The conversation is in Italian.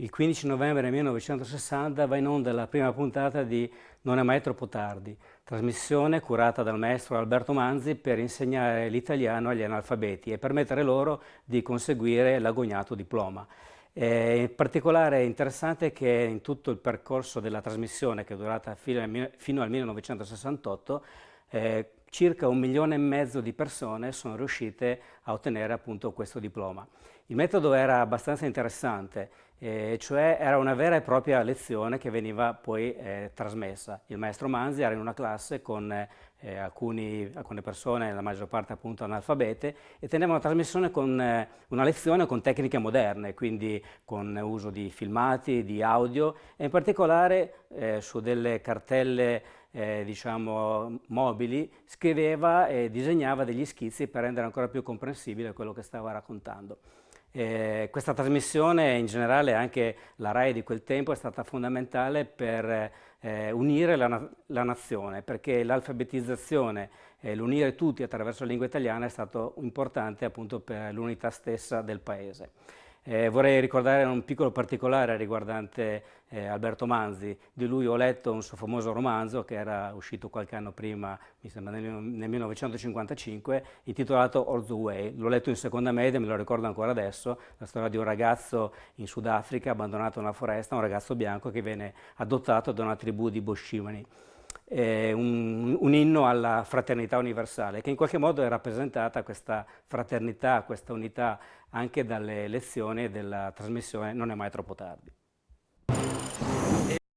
il 15 novembre 1960 va in onda la prima puntata di Non è mai troppo tardi, trasmissione curata dal maestro Alberto Manzi per insegnare l'italiano agli analfabeti e permettere loro di conseguire l'agognato diploma. Eh, in particolare è interessante che in tutto il percorso della trasmissione, che è durata fino al 1968, eh, circa un milione e mezzo di persone sono riuscite a ottenere appunto questo diploma. Il metodo era abbastanza interessante, eh, cioè era una vera e propria lezione che veniva poi eh, trasmessa. Il maestro Manzi era in una classe con eh, alcuni, alcune persone, la maggior parte appunto analfabete, e teneva una trasmissione con eh, una lezione con tecniche moderne, quindi con uso di filmati, di audio, e in particolare eh, su delle cartelle eh, diciamo, mobili, scriveva e disegnava degli schizzi per rendere ancora più comprensibile quello che stava raccontando. Eh, questa trasmissione, in generale anche la RAI di quel tempo, è stata fondamentale per eh, unire la, la, nazione, perché l'alfabetizzazione e l'unire tutti attraverso la lingua italiana è stato importante appunto per l'unità stessa del Paese. Eh, vorrei ricordare un piccolo particolare riguardante eh, Alberto Manzi, di lui ho letto un suo famoso romanzo che era uscito qualche anno prima, mi sembra nel, nel 1955, intitolato All the Way. L'ho letto in seconda media, me lo ricordo ancora adesso, la storia di un ragazzo in Sudafrica abbandonato nella foresta, un ragazzo bianco che viene adottato da una tribù di Boshimani eh, un, un, inno alla fraternità universale, che in qualche modo è rappresentata questa fraternità, questa unità anche dalle lezioni della trasmissione Non è mai troppo tardi.